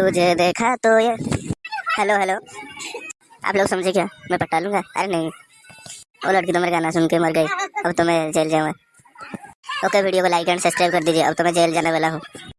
तुझे देखा तो ये। हेलो हेलो आप लोग समझे क्या? मैं पटा लूँगा? अरे नहीं। वो लड़की तो मेरा गाना सुन के मर गई। अब तो मैं जेल जाऊँगा। ओके, वीडियो को लाइक एंड सब्सक्राइब कर दीजिए। अब तो मैं जेल जाने वाला हूँ।